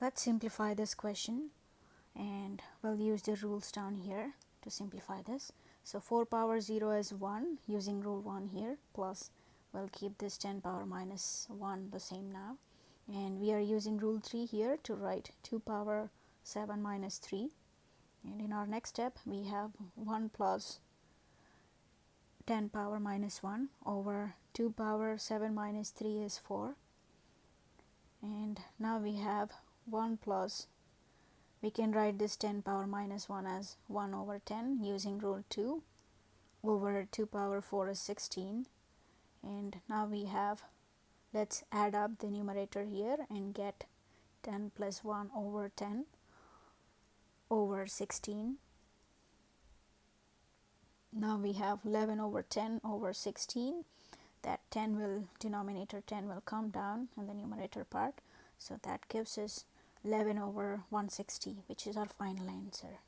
let's simplify this question and we'll use the rules down here to simplify this. So, 4 power 0 is 1 using rule 1 here plus we'll keep this 10 power minus 1 the same now. And we are using rule 3 here to write 2 power 7 minus 3 and in our next step we have 1 plus 10 power minus 1 over 2 power 7 minus 3 is 4 and now we have 1 plus. We can write this 10 power minus 1 as 1 over 10 using rule 2 over 2 power 4 is 16 and now we have let's add up the numerator here and get 10 plus 1 over 10 over 16 now we have 11 over 10 over 16 that 10 will denominator 10 will come down in the numerator part. So that gives us 11 over 160 which is our final answer